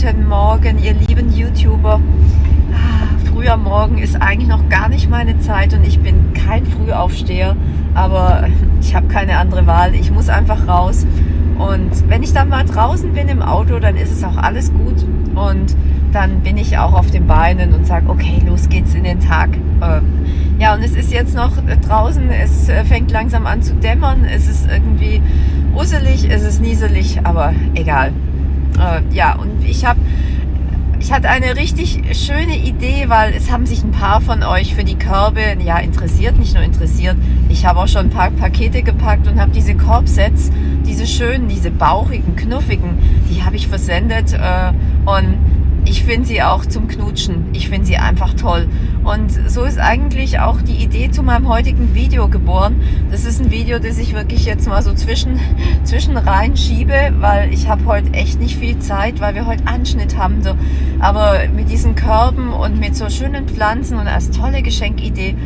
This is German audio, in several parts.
Guten Morgen, ihr lieben YouTuber. Ah, früher Morgen ist eigentlich noch gar nicht meine Zeit und ich bin kein Frühaufsteher, aber ich habe keine andere Wahl. Ich muss einfach raus. Und wenn ich dann mal draußen bin im Auto, dann ist es auch alles gut. Und dann bin ich auch auf den Beinen und sage, okay, los geht's in den Tag. Ähm, ja, und es ist jetzt noch draußen, es äh, fängt langsam an zu dämmern, es ist irgendwie uselig, es ist nieselig, aber egal. Äh, ja, und ich habe ich hatte eine richtig schöne Idee, weil es haben sich ein paar von euch für die Körbe ja interessiert, nicht nur interessiert. Ich habe auch schon ein paar Pakete gepackt und habe diese Korbsets, diese schönen, diese bauchigen, knuffigen, die habe ich versendet äh, und ich finde sie auch zum Knutschen. Ich finde sie einfach toll. Und so ist eigentlich auch die Idee zu meinem heutigen Video geboren. Das ist ein Video, das ich wirklich jetzt mal so zwischen, zwischen rein schiebe, weil ich habe heute echt nicht viel Zeit, weil wir heute Anschnitt haben. So. Aber mit diesen Körben und mit so schönen Pflanzen und als tolle Geschenkidee,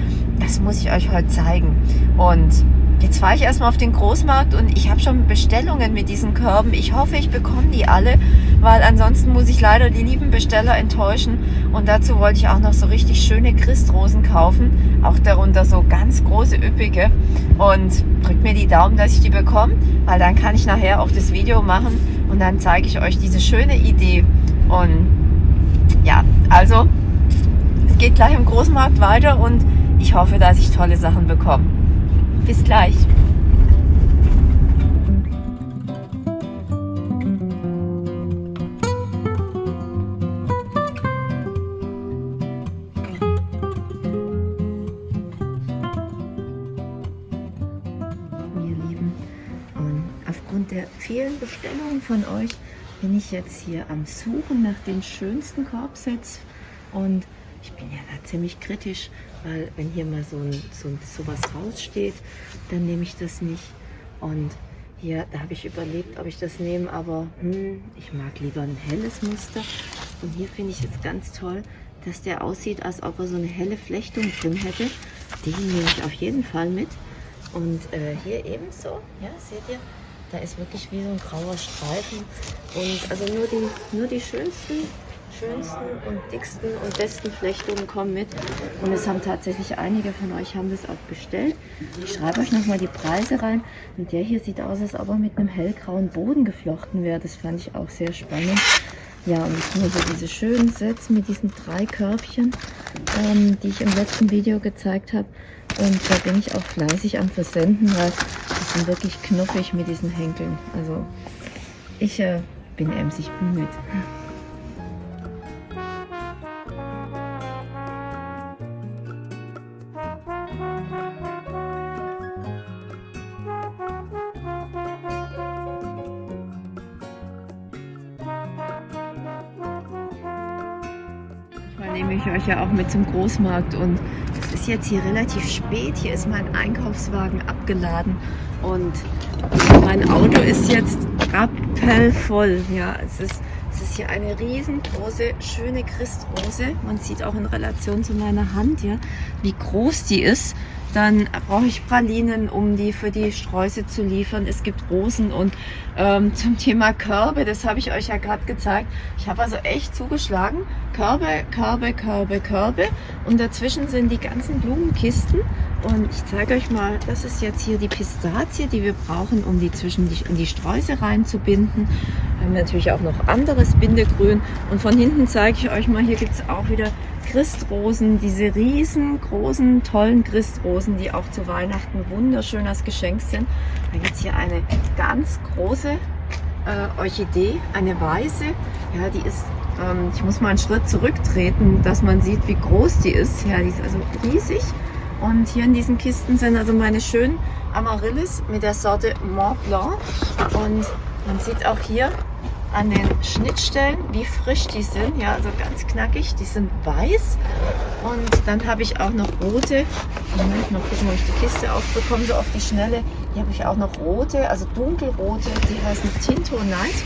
das muss ich euch heute zeigen. Und Jetzt fahre ich erstmal auf den Großmarkt und ich habe schon Bestellungen mit diesen Körben. Ich hoffe, ich bekomme die alle, weil ansonsten muss ich leider die lieben Besteller enttäuschen. Und dazu wollte ich auch noch so richtig schöne Christrosen kaufen. Auch darunter so ganz große, üppige. Und drückt mir die Daumen, dass ich die bekomme, weil dann kann ich nachher auch das Video machen und dann zeige ich euch diese schöne Idee. Und ja, also es geht gleich im Großmarkt weiter und ich hoffe, dass ich tolle Sachen bekomme. Bis gleich. aufgrund der vielen Bestellungen von euch bin ich jetzt hier am Suchen nach den schönsten Korbsets und ich bin ja da ziemlich kritisch, weil wenn hier mal so, ein, so, so was raussteht, dann nehme ich das nicht. Und hier, da habe ich überlegt, ob ich das nehme, aber hm, ich mag lieber ein helles Muster. Und hier finde ich jetzt ganz toll, dass der aussieht, als ob er so eine helle Flechtung drin hätte. Den nehme ich auf jeden Fall mit. Und äh, hier ebenso, ja, seht ihr, da ist wirklich wie so ein grauer Streifen. Und also nur die, nur die schönsten schönsten und dicksten und besten Flechtungen kommen mit. Und es haben tatsächlich einige von euch haben das auch bestellt. Ich schreibe euch nochmal die Preise rein. Und der hier sieht aus, als ob er mit einem hellgrauen Boden geflochten wäre. Das fand ich auch sehr spannend. Ja, und nur so diese schönen Sets mit diesen drei Körbchen, ähm, die ich im letzten Video gezeigt habe. Und da bin ich auch fleißig am Versenden, weil die sind wirklich knuffig mit diesen Henkeln. Also ich äh, bin emsig bemüht. Nehme ich euch ja auch mit zum Großmarkt und es ist jetzt hier relativ spät. Hier ist mein Einkaufswagen abgeladen und mein Auto ist jetzt rappelvoll. Ja, es ist, es ist hier eine riesengroße, schöne Christrose. Man sieht auch in Relation zu meiner Hand, ja, wie groß die ist. Dann brauche ich Pralinen, um die für die Sträuße zu liefern. Es gibt Rosen und ähm, zum Thema Körbe, das habe ich euch ja gerade gezeigt. Ich habe also echt zugeschlagen. Körbe, Körbe, Körbe, Körbe. Und dazwischen sind die ganzen Blumenkisten. Und ich zeige euch mal, das ist jetzt hier die Pistazie, die wir brauchen, um die zwischen die, in die Sträuße reinzubinden. Wir haben natürlich auch noch anderes Bindegrün. Und von hinten zeige ich euch mal, hier gibt es auch wieder Christrosen, diese riesengroßen, tollen Christrosen, die auch zu Weihnachten wunderschön als Geschenk sind. Da gibt es hier eine ganz große äh, Orchidee, eine weiße. Ja, die ist, ähm, ich muss mal einen Schritt zurücktreten, dass man sieht, wie groß die ist. Ja, die ist also riesig. Und hier in diesen Kisten sind also meine schönen Amaryllis mit der Sorte Mont Blanc. Und man sieht auch hier an den Schnittstellen, wie frisch die sind. Ja, also ganz knackig. Die sind weiß. Und dann habe ich auch noch rote. Moment, mal gucken, ob ich die Kiste aufbekomme, so auf die Schnelle. Hier habe ich auch noch rote, also dunkelrote. Die heißen Tinto Night.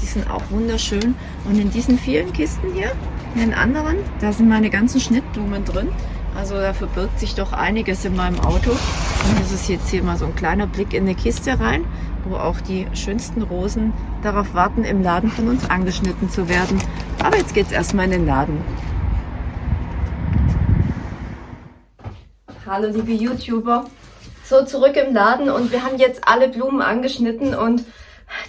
Die sind auch wunderschön. Und in diesen vielen Kisten hier, in den anderen, da sind meine ganzen Schnittblumen drin. Also da verbirgt sich doch einiges in meinem Auto. Und das ist jetzt hier mal so ein kleiner Blick in eine Kiste rein, wo auch die schönsten Rosen darauf warten, im Laden von uns angeschnitten zu werden. Aber jetzt geht es erstmal in den Laden. Hallo liebe YouTuber, so zurück im Laden und wir haben jetzt alle Blumen angeschnitten und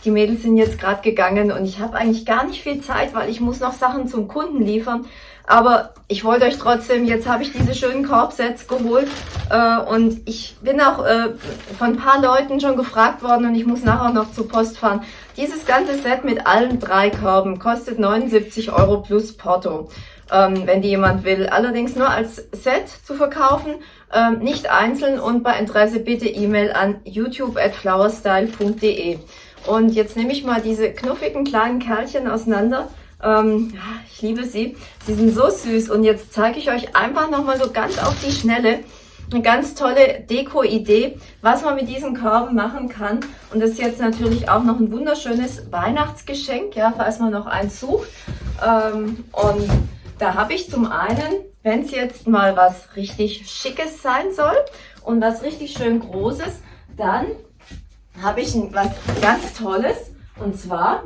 die Mädels sind jetzt gerade gegangen und ich habe eigentlich gar nicht viel Zeit, weil ich muss noch Sachen zum Kunden liefern. Aber ich wollte euch trotzdem, jetzt habe ich diese schönen Korbsets geholt äh, und ich bin auch äh, von ein paar Leuten schon gefragt worden und ich muss nachher noch zur Post fahren. Dieses ganze Set mit allen drei Körben kostet 79 Euro plus Porto, ähm, wenn die jemand will. Allerdings nur als Set zu verkaufen, ähm, nicht einzeln und bei Interesse bitte E-Mail an youtube at flowerstyle.de. Und jetzt nehme ich mal diese knuffigen kleinen Kerlchen auseinander ähm, ich liebe sie. Sie sind so süß. Und jetzt zeige ich euch einfach nochmal so ganz auf die Schnelle eine ganz tolle Deko-Idee, was man mit diesen Körben machen kann. Und das ist jetzt natürlich auch noch ein wunderschönes Weihnachtsgeschenk, ja, falls man noch eins sucht. Ähm, und da habe ich zum einen, wenn es jetzt mal was richtig Schickes sein soll und was richtig schön Großes, dann habe ich was ganz Tolles. Und zwar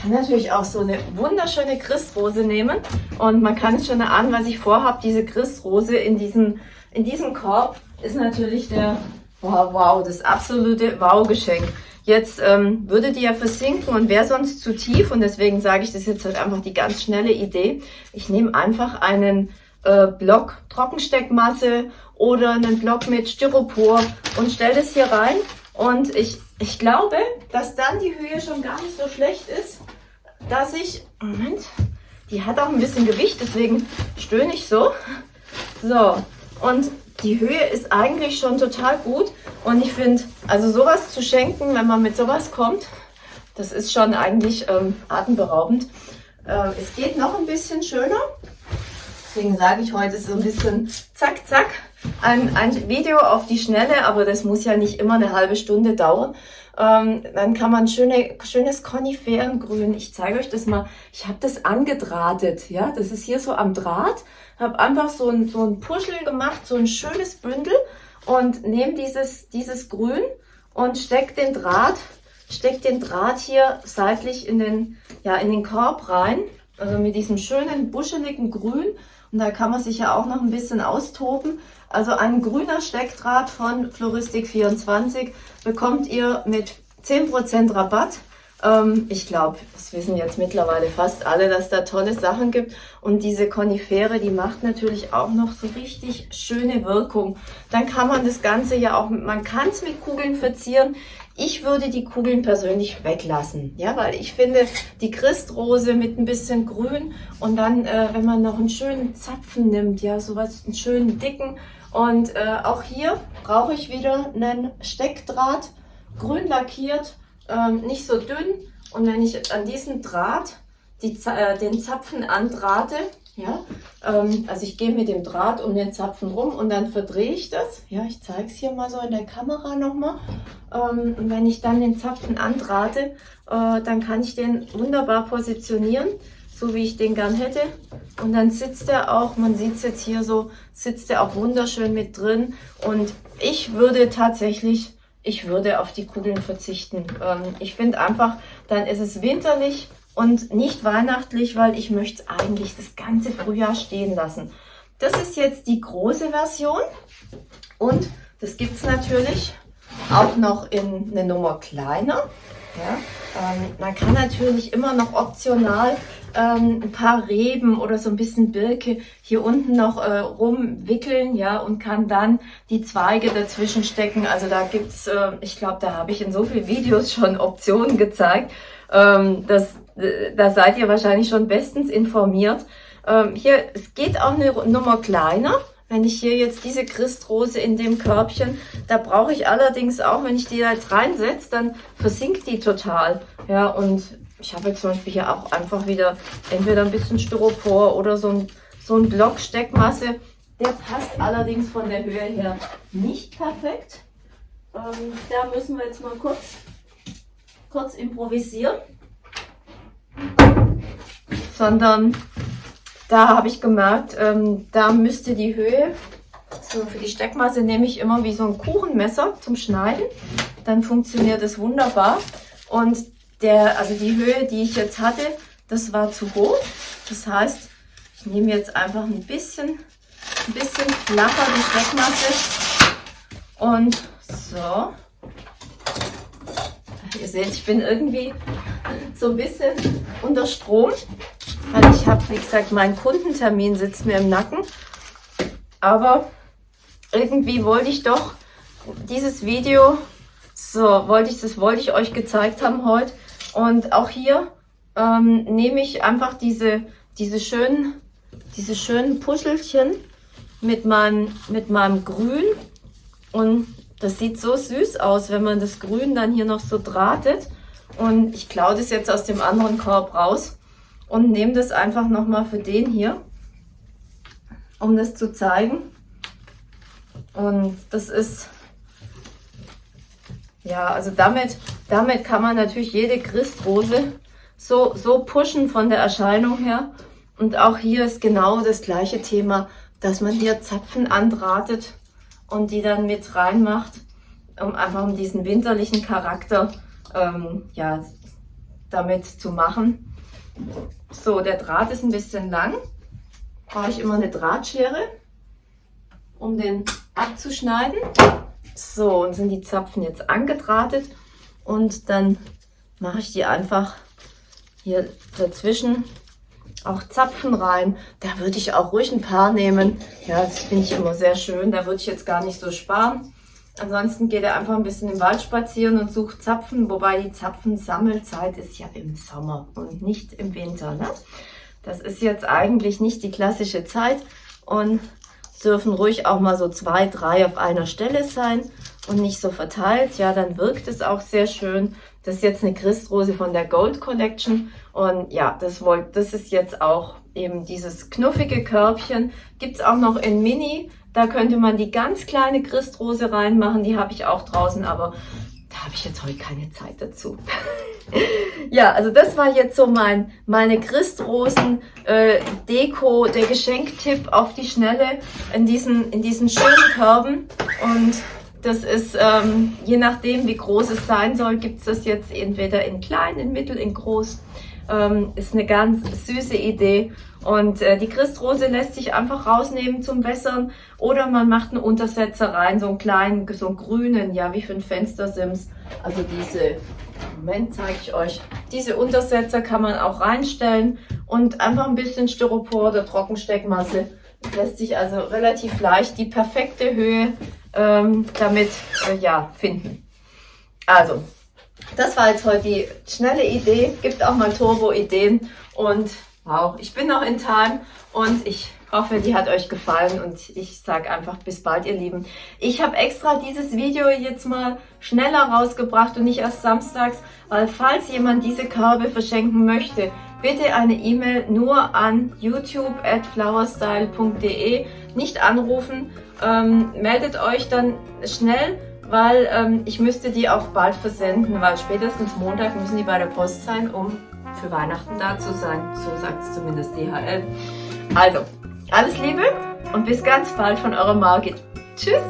kann natürlich auch so eine wunderschöne Christrose nehmen und man kann es schon erahnen, was ich vorhabe. Diese Christrose in diesem, in diesem Korb ist natürlich der, wow, wow, das absolute Wow-Geschenk. Jetzt ähm, würde die ja versinken und wäre sonst zu tief und deswegen sage ich das jetzt halt einfach die ganz schnelle Idee. Ich nehme einfach einen äh, Block Trockensteckmasse oder einen Block mit Styropor und stelle das hier rein und ich, ich glaube, dass dann die Höhe schon gar nicht so schlecht ist dass ich, Moment, die hat auch ein bisschen Gewicht, deswegen stöhne ich so. So, und die Höhe ist eigentlich schon total gut. Und ich finde, also sowas zu schenken, wenn man mit sowas kommt, das ist schon eigentlich ähm, atemberaubend. Äh, es geht noch ein bisschen schöner. Deswegen sage ich heute so ein bisschen zack, zack. Ein, ein Video auf die Schnelle, aber das muss ja nicht immer eine halbe Stunde dauern. Ähm, dann kann man schöne, schönes Koniferengrün. Ich zeige euch das mal. Ich habe das angedrahtet. Ja, das ist hier so am Draht. Habe einfach so ein, so ein Puschel gemacht, so ein schönes Bündel und nehme dieses, dieses Grün und steck den Draht, steck den Draht hier seitlich in den, ja, in den Korb rein. Also mit diesem schönen buscheligen Grün. Und da kann man sich ja auch noch ein bisschen austoben. Also ein grüner Steckdraht von Floristik24 bekommt ihr mit 10% Rabatt. Ähm, ich glaube, das wissen jetzt mittlerweile fast alle, dass da tolle Sachen gibt. Und diese Konifere, die macht natürlich auch noch so richtig schöne Wirkung. Dann kann man das Ganze ja auch, man kann es mit Kugeln verzieren. Ich würde die Kugeln persönlich weglassen, ja, weil ich finde, die Christrose mit ein bisschen Grün und dann, äh, wenn man noch einen schönen Zapfen nimmt, ja, sowas, einen schönen dicken, und äh, auch hier brauche ich wieder einen Steckdraht, grün lackiert, ähm, nicht so dünn. Und wenn ich an diesen Draht die, äh, den Zapfen andrahte, ja, ähm, also ich gehe mit dem Draht um den Zapfen rum und dann verdrehe ich das. Ja, ich zeige es hier mal so in der Kamera nochmal. Ähm, und wenn ich dann den Zapfen andrahte, äh, dann kann ich den wunderbar positionieren so wie ich den gern hätte. Und dann sitzt er auch, man sieht es jetzt hier so, sitzt er auch wunderschön mit drin. Und ich würde tatsächlich, ich würde auf die Kugeln verzichten. Ähm, ich finde einfach, dann ist es winterlich und nicht weihnachtlich, weil ich möchte eigentlich das ganze Frühjahr stehen lassen. Das ist jetzt die große Version und das gibt es natürlich auch noch in eine Nummer kleiner. Ja, ähm, man kann natürlich immer noch optional ähm, ein paar Reben oder so ein bisschen Birke hier unten noch äh, rumwickeln, ja, und kann dann die Zweige dazwischen stecken. Also da gibt's, äh, ich glaube, da habe ich in so vielen Videos schon Optionen gezeigt. Ähm, das, äh, da seid ihr wahrscheinlich schon bestens informiert. Ähm, hier, es geht auch eine Nummer kleiner. Wenn ich hier jetzt diese Christrose in dem Körbchen, da brauche ich allerdings auch, wenn ich die da jetzt reinsetze, dann versinkt die total. Ja, und ich habe jetzt zum Beispiel hier auch einfach wieder entweder ein bisschen Styropor oder so ein, so ein Block Steckmasse. Der passt allerdings von der Höhe her nicht perfekt. Ähm, da müssen wir jetzt mal kurz, kurz improvisieren. Sondern da habe ich gemerkt, ähm, da müsste die Höhe, so für die Steckmasse nehme ich immer wie so ein Kuchenmesser zum Schneiden dann funktioniert es wunderbar. Und der, also die Höhe, die ich jetzt hatte, das war zu hoch. Das heißt, ich nehme jetzt einfach ein bisschen, ein bisschen flacher die Steckmasse und so. Ihr seht, ich bin irgendwie so ein bisschen unter Strom, weil ich habe, wie gesagt, mein Kundentermin sitzt mir im Nacken. Aber irgendwie wollte ich doch dieses Video, so wollte ich, das wollte ich euch gezeigt haben heute. Und auch hier ähm, nehme ich einfach diese, diese schönen, diese schönen Puschelchen mit meinem, mit meinem Grün und das sieht so süß aus, wenn man das Grün dann hier noch so drahtet. Und ich klaue das jetzt aus dem anderen Korb raus und nehme das einfach nochmal für den hier, um das zu zeigen. Und das ist, ja, also damit, damit kann man natürlich jede Christrose so, so pushen von der Erscheinung her. Und auch hier ist genau das gleiche Thema, dass man hier Zapfen andrahtet und die dann mit reinmacht, um einfach um diesen winterlichen Charakter ähm, ja, damit zu machen. So, der Draht ist ein bisschen lang. Brauche ich immer eine Drahtschere, um den abzuschneiden. So, und sind die Zapfen jetzt angedrahtet und dann mache ich die einfach hier dazwischen auch Zapfen rein. Da würde ich auch ruhig ein paar nehmen. Ja, das finde ich immer sehr schön. Da würde ich jetzt gar nicht so sparen. Ansonsten geht er einfach ein bisschen im Wald spazieren und sucht Zapfen, wobei die Zapfensammelzeit ist ja im Sommer und nicht im Winter. Ne? Das ist jetzt eigentlich nicht die klassische Zeit und dürfen ruhig auch mal so zwei, drei auf einer Stelle sein und nicht so verteilt. Ja, dann wirkt es auch sehr schön. Das ist jetzt eine Christrose von der Gold Collection und ja, das, wollt, das ist jetzt auch eben dieses knuffige Körbchen. Gibt es auch noch in Mini. Da könnte man die ganz kleine Christrose reinmachen. Die habe ich auch draußen, aber da habe ich jetzt heute keine Zeit dazu. ja, also das war jetzt so mein meine Christrosen äh, der Geschenktipp auf die Schnelle in diesen in diesen schönen Körben und das ist, ähm, je nachdem, wie groß es sein soll, gibt es das jetzt entweder in klein, in mittel, in groß. Ähm, ist eine ganz süße Idee. Und äh, die Christrose lässt sich einfach rausnehmen zum Wässern oder man macht einen Untersetzer rein, so einen kleinen, so einen grünen, ja wie für ein Fenstersims. Also diese, Moment zeige ich euch, diese Untersetzer kann man auch reinstellen und einfach ein bisschen Styropor oder Trockensteckmasse. Lässt sich also relativ leicht die perfekte Höhe ähm, damit äh, ja, finden. Also, das war jetzt heute die schnelle Idee. Gibt auch mal Turbo-Ideen. Und wow, ich bin noch in Time und ich hoffe, die hat euch gefallen und ich sage einfach bis bald, ihr Lieben. Ich habe extra dieses Video jetzt mal schneller rausgebracht und nicht erst samstags, weil falls jemand diese Körbe verschenken möchte, bitte eine E-Mail nur an youtube at flowerstyle.de, nicht anrufen, ähm, meldet euch dann schnell, weil ähm, ich müsste die auch bald versenden, weil spätestens Montag müssen die bei der Post sein, um für Weihnachten da zu sein. So sagt es zumindest DHL. Also, alles Liebe und bis ganz bald von eurer Margit. Tschüss!